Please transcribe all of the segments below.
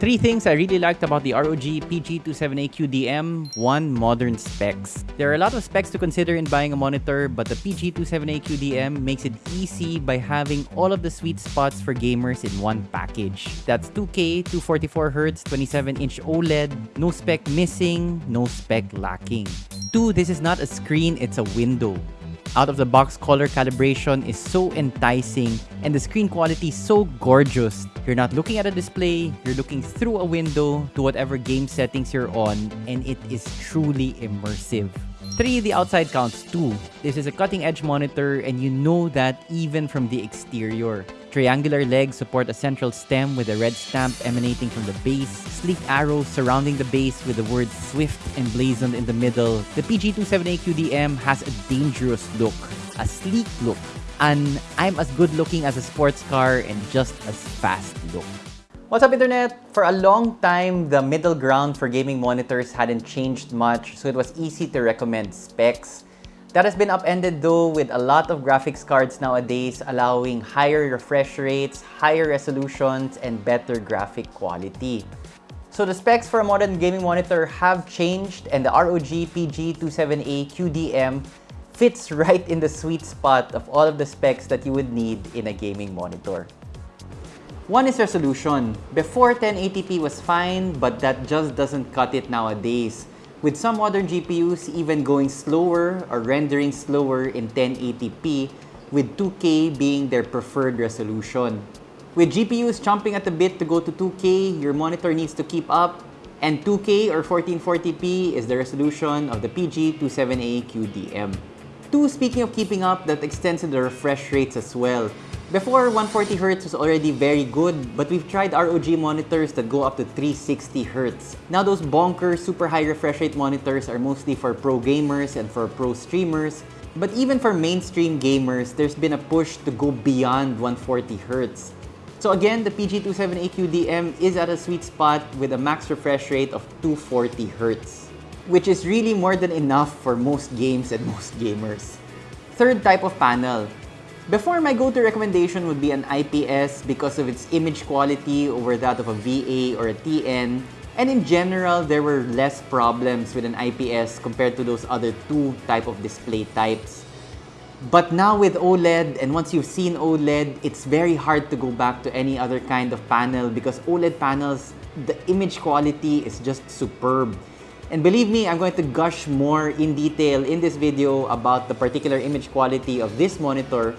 Three things I really liked about the ROG PG27AQDM. One, modern specs. There are a lot of specs to consider in buying a monitor, but the PG27AQDM makes it easy by having all of the sweet spots for gamers in one package. That's 2K, 244Hz, 27-inch OLED, no spec missing, no spec lacking. Two, this is not a screen, it's a window out-of-the-box color calibration is so enticing and the screen quality so gorgeous. You're not looking at a display, you're looking through a window to whatever game settings you're on and it is truly immersive. 3. The outside counts too. This is a cutting-edge monitor and you know that even from the exterior. Triangular legs support a central stem with a red stamp emanating from the base, sleek arrows surrounding the base with the word Swift emblazoned in the middle. The PG27AQDM has a dangerous look, a sleek look, and I'm as good looking as a sports car and just as fast look. What's up internet? For a long time, the middle ground for gaming monitors hadn't changed much, so it was easy to recommend specs. That has been upended though with a lot of graphics cards nowadays allowing higher refresh rates, higher resolutions, and better graphic quality. So the specs for a modern gaming monitor have changed and the ROG PG27AQDM fits right in the sweet spot of all of the specs that you would need in a gaming monitor. One is resolution. Before 1080p was fine, but that just doesn't cut it nowadays with some modern GPUs even going slower or rendering slower in 1080p, with 2K being their preferred resolution. With GPUs chomping at the bit to go to 2K, your monitor needs to keep up, and 2K or 1440p is the resolution of the PG27AQDM. 2. Speaking of keeping up, that extends to the refresh rates as well. Before, 140Hz was already very good, but we've tried ROG monitors that go up to 360Hz. Now those bonker super high refresh rate monitors are mostly for pro gamers and for pro streamers, but even for mainstream gamers, there's been a push to go beyond 140Hz. So again, the PG27AQDM is at a sweet spot with a max refresh rate of 240Hz, which is really more than enough for most games and most gamers. Third type of panel, before, my go-to recommendation would be an IPS because of its image quality over that of a VA or a TN. And in general, there were less problems with an IPS compared to those other two type of display types. But now with OLED, and once you've seen OLED, it's very hard to go back to any other kind of panel because OLED panels, the image quality is just superb. And believe me, I'm going to gush more in detail in this video about the particular image quality of this monitor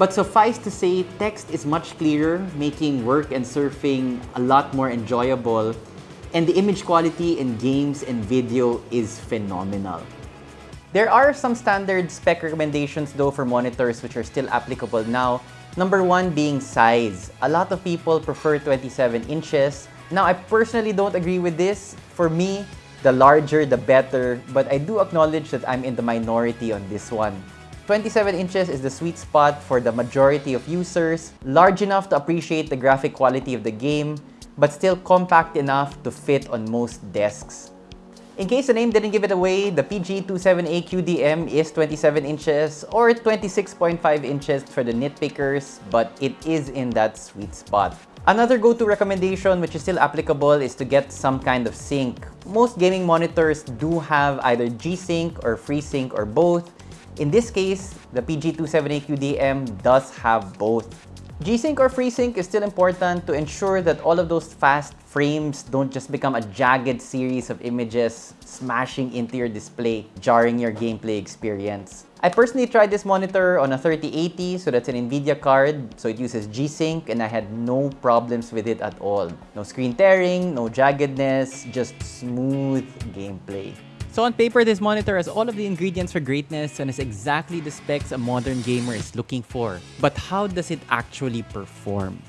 but suffice to say, text is much clearer, making work and surfing a lot more enjoyable. And the image quality in games and video is phenomenal. There are some standard spec recommendations though for monitors which are still applicable now. Number one being size. A lot of people prefer 27 inches. Now, I personally don't agree with this. For me, the larger the better, but I do acknowledge that I'm in the minority on this one. 27 inches is the sweet spot for the majority of users, large enough to appreciate the graphic quality of the game, but still compact enough to fit on most desks. In case the name didn't give it away, the PG27AQDM is 27 inches or 26.5 inches for the nitpickers, but it is in that sweet spot. Another go-to recommendation which is still applicable is to get some kind of sync. Most gaming monitors do have either G-Sync or FreeSync or both, in this case, the PG27AQDM does have both. G-Sync or FreeSync is still important to ensure that all of those fast frames don't just become a jagged series of images smashing into your display, jarring your gameplay experience. I personally tried this monitor on a 3080, so that's an NVIDIA card, so it uses G-Sync and I had no problems with it at all. No screen tearing, no jaggedness, just smooth gameplay. So on paper, this monitor has all of the ingredients for greatness and is exactly the specs a modern gamer is looking for. But how does it actually perform?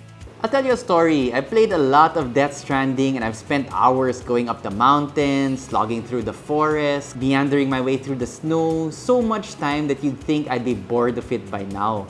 I'll tell you a story. I played a lot of Death Stranding and I've spent hours going up the mountains, slogging through the forest, meandering my way through the snow, so much time that you'd think I'd be bored of it by now.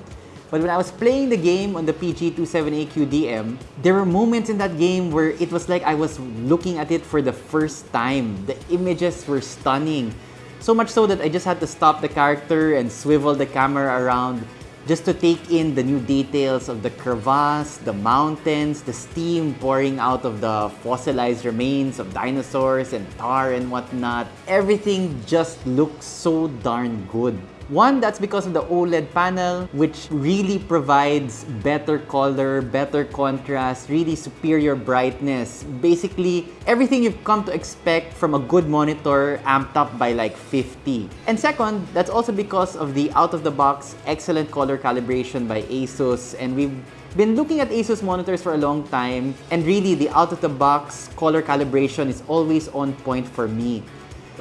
But when I was playing the game on the PG27A QDM, there were moments in that game where it was like I was looking at it for the first time. The images were stunning. So much so that I just had to stop the character and swivel the camera around just to take in the new details of the crevasse, the mountains, the steam pouring out of the fossilized remains of dinosaurs and tar and whatnot. Everything just looks so darn good. One, that's because of the OLED panel, which really provides better color, better contrast, really superior brightness. Basically, everything you've come to expect from a good monitor amped up by like 50. And second, that's also because of the out-of-the-box excellent color calibration by ASUS. And we've been looking at ASUS monitors for a long time, and really the out-of-the-box color calibration is always on point for me.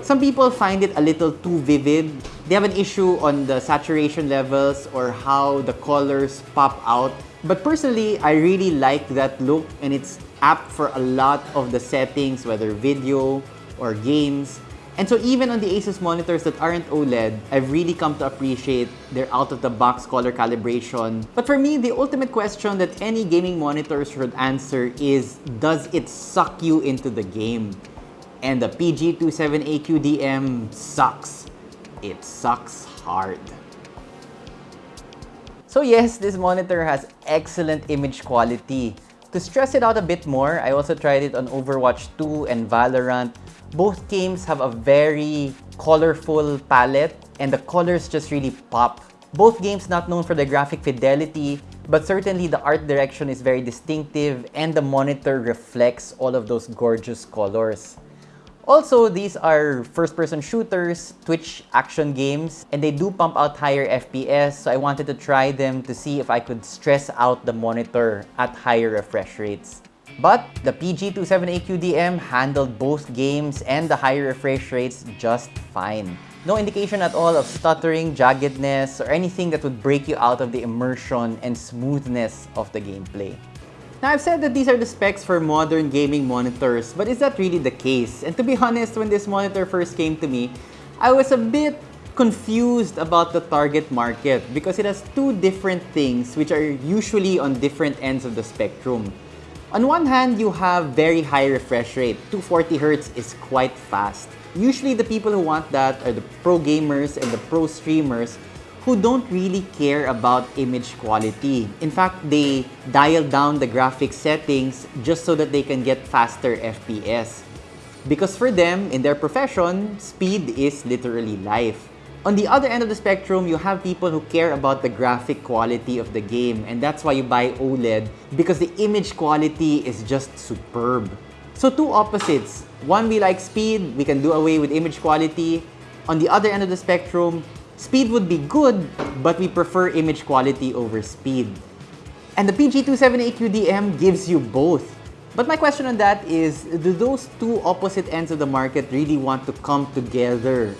Some people find it a little too vivid. They have an issue on the saturation levels or how the colors pop out. But personally, I really like that look and it's apt for a lot of the settings, whether video or games. And so even on the Asus monitors that aren't OLED, I've really come to appreciate their out-of-the-box color calibration. But for me, the ultimate question that any gaming monitor should answer is, does it suck you into the game? And the PG27AQDM sucks. It sucks hard. So yes, this monitor has excellent image quality. To stress it out a bit more, I also tried it on Overwatch 2 and Valorant. Both games have a very colorful palette and the colors just really pop. Both games not known for their graphic fidelity, but certainly the art direction is very distinctive and the monitor reflects all of those gorgeous colors. Also, these are first-person shooters, Twitch action games, and they do pump out higher FPS, so I wanted to try them to see if I could stress out the monitor at higher refresh rates. But the PG27AQDM handled both games and the higher refresh rates just fine. No indication at all of stuttering, jaggedness, or anything that would break you out of the immersion and smoothness of the gameplay. Now, I've said that these are the specs for modern gaming monitors, but is that really the case? And to be honest, when this monitor first came to me, I was a bit confused about the target market because it has two different things which are usually on different ends of the spectrum. On one hand, you have very high refresh rate. 240Hz is quite fast. Usually the people who want that are the pro gamers and the pro streamers who don't really care about image quality. In fact, they dial down the graphic settings just so that they can get faster FPS. Because for them, in their profession, speed is literally life. On the other end of the spectrum, you have people who care about the graphic quality of the game and that's why you buy OLED because the image quality is just superb. So two opposites. One, we like speed, we can do away with image quality. On the other end of the spectrum, Speed would be good, but we prefer image quality over speed. And the PG27AQDM gives you both. But my question on that is, do those two opposite ends of the market really want to come together?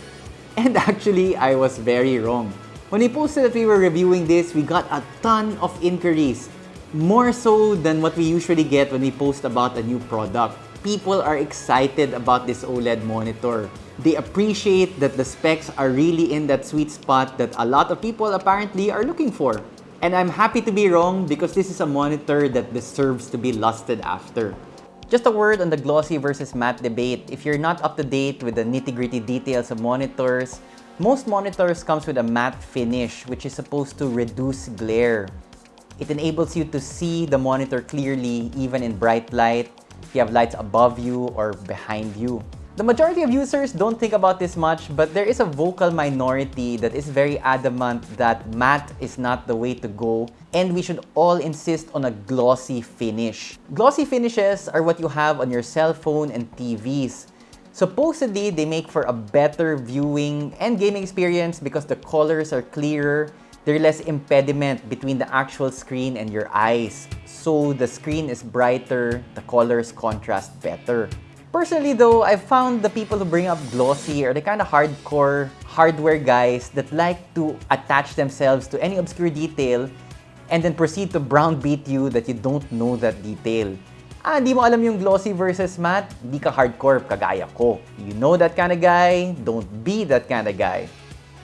And actually, I was very wrong. When we posted that we were reviewing this, we got a ton of inquiries. More so than what we usually get when we post about a new product. People are excited about this OLED monitor they appreciate that the specs are really in that sweet spot that a lot of people apparently are looking for. And I'm happy to be wrong because this is a monitor that deserves to be lusted after. Just a word on the glossy versus matte debate. If you're not up to date with the nitty-gritty details of monitors, most monitors comes with a matte finish which is supposed to reduce glare. It enables you to see the monitor clearly even in bright light, if you have lights above you or behind you. The majority of users don't think about this much, but there is a vocal minority that is very adamant that matte is not the way to go and we should all insist on a glossy finish. Glossy finishes are what you have on your cell phone and TVs. Supposedly, they make for a better viewing and gaming experience because the colors are clearer, there's less impediment between the actual screen and your eyes. So the screen is brighter, the colors contrast better. Personally though, I've found the people who bring up glossy are the kind of hardcore hardware guys that like to attach themselves to any obscure detail and then proceed to brownbeat you that you don't know that detail. Ah, di mo alam yung glossy versus matte? Di ka hardcore kagaya ko. You know that kind of guy, don't be that kind of guy.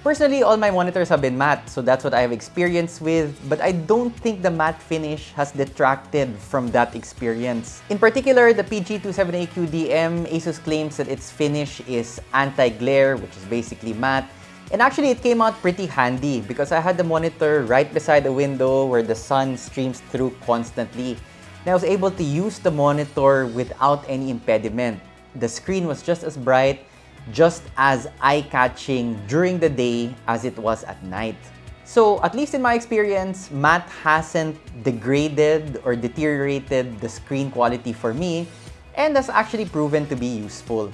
Personally, all my monitors have been matte, so that's what I have experience with, but I don't think the matte finish has detracted from that experience. In particular, the PG27AQDM, ASUS claims that its finish is anti-glare, which is basically matte, And actually, it came out pretty handy because I had the monitor right beside the window where the sun streams through constantly. And I was able to use the monitor without any impediment. The screen was just as bright, just as eye-catching during the day as it was at night. So, at least in my experience, matte hasn't degraded or deteriorated the screen quality for me and has actually proven to be useful.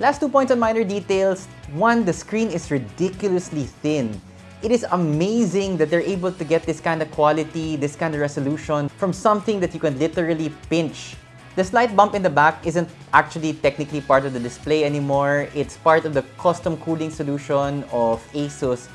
Last two points on minor details. One, the screen is ridiculously thin. It is amazing that they're able to get this kind of quality, this kind of resolution from something that you can literally pinch. The slight bump in the back isn't actually technically part of the display anymore. It's part of the custom cooling solution of ASUS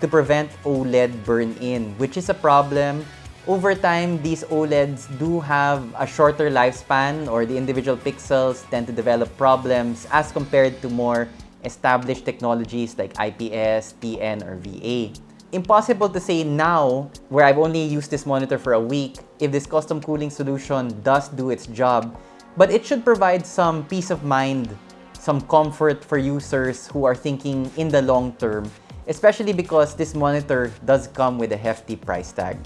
to prevent OLED burn-in, which is a problem over time, these OLEDs do have a shorter lifespan or the individual pixels tend to develop problems as compared to more established technologies like IPS, TN, or VA. Impossible to say now, where I've only used this monitor for a week, if this custom cooling solution does do its job, but it should provide some peace of mind, some comfort for users who are thinking in the long term, especially because this monitor does come with a hefty price tag.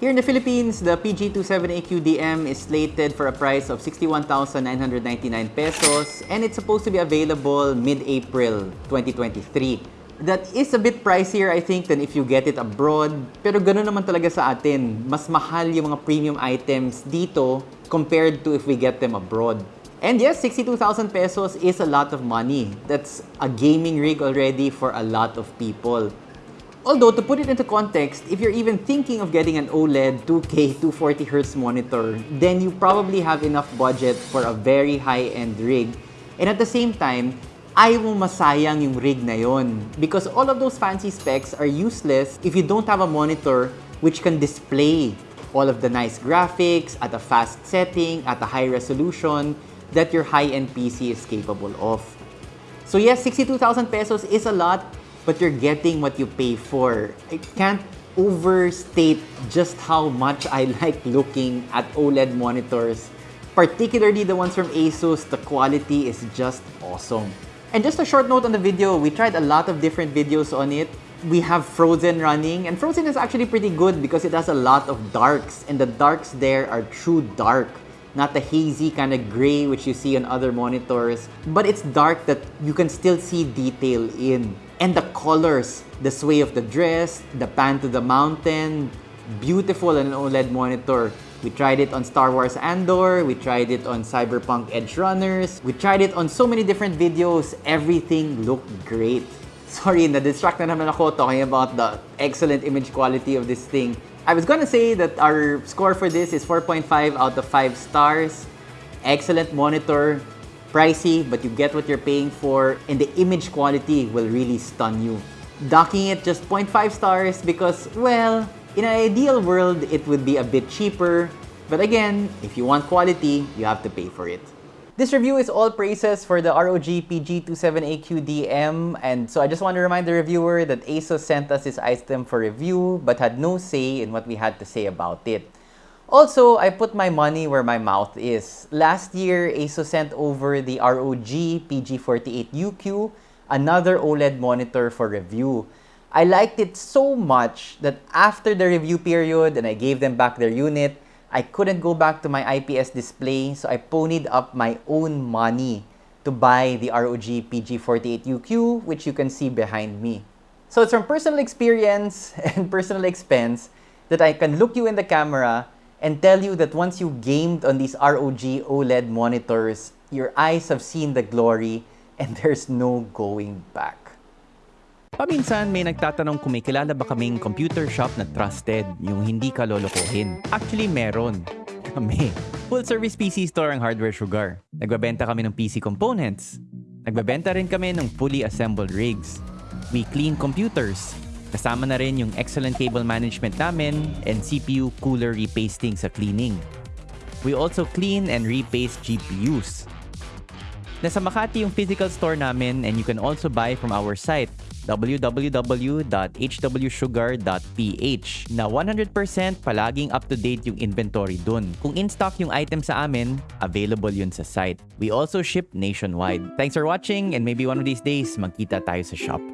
Here in the Philippines, the PG27AQDM is slated for a price of 61,999 pesos and it's supposed to be available mid-April 2023. That is a bit pricier, I think, than if you get it abroad. Pero ganoon naman talaga sa atin. Mas mahal yung mga premium items dito compared to if we get them abroad. And yes, 62,000 pesos is a lot of money. That's a gaming rig already for a lot of people. Although, to put it into context, if you're even thinking of getting an OLED 2K 240Hz monitor, then you probably have enough budget for a very high-end rig. And at the same time, ayaw mo masayang yung rig na yon. Because all of those fancy specs are useless if you don't have a monitor which can display all of the nice graphics at a fast setting, at a high resolution that your high-end PC is capable of. So yes, 62,000 pesos is a lot, but you're getting what you pay for. I can't overstate just how much I like looking at OLED monitors. Particularly the ones from ASUS, the quality is just awesome. And just a short note on the video, we tried a lot of different videos on it. We have Frozen running, and Frozen is actually pretty good because it has a lot of darks, and the darks there are true dark not the hazy kind of gray which you see on other monitors, but it's dark that you can still see detail in. And the colors, the sway of the dress, the pan to the mountain, beautiful on an OLED monitor. We tried it on Star Wars Andor, we tried it on Cyberpunk Edgerunners, we tried it on so many different videos, everything looked great. Sorry, na-distract na naman ako talking about the excellent image quality of this thing. I was gonna say that our score for this is 4.5 out of 5 stars. Excellent monitor, pricey, but you get what you're paying for, and the image quality will really stun you. Docking it just 0.5 stars because, well, in an ideal world, it would be a bit cheaper. But again, if you want quality, you have to pay for it. This review is all praises for the ROG PG27AQDM and so I just want to remind the reviewer that ASUS sent us this item for review but had no say in what we had to say about it. Also, I put my money where my mouth is. Last year, ASUS sent over the ROG PG48UQ, another OLED monitor for review. I liked it so much that after the review period and I gave them back their unit, I couldn't go back to my IPS display, so I ponied up my own money to buy the ROG PG48UQ, which you can see behind me. So it's from personal experience and personal expense that I can look you in the camera and tell you that once you gamed on these ROG OLED monitors, your eyes have seen the glory and there's no going back. Paminsan may nagtatanong kung may kilala ba kaming computer shop na trusted, yung hindi ka lolokohin. Actually, meron. Kami. Full service PC store ang Hardware Sugar. Nagbabenta kami ng PC components. Nagbabenta rin kami ng fully assembled rigs. We clean computers. Kasama na rin yung excellent cable management namin and CPU cooler repasting sa cleaning. We also clean and repaste GPUs. Nasa Makati yung physical store namin and you can also buy from our site www.hwsugar.ph na 100% palaging up-to-date yung inventory dun. Kung in-stock yung item sa amin, available yun sa site. We also ship nationwide. Thanks for watching and maybe one of these days, magkita tayo sa shop.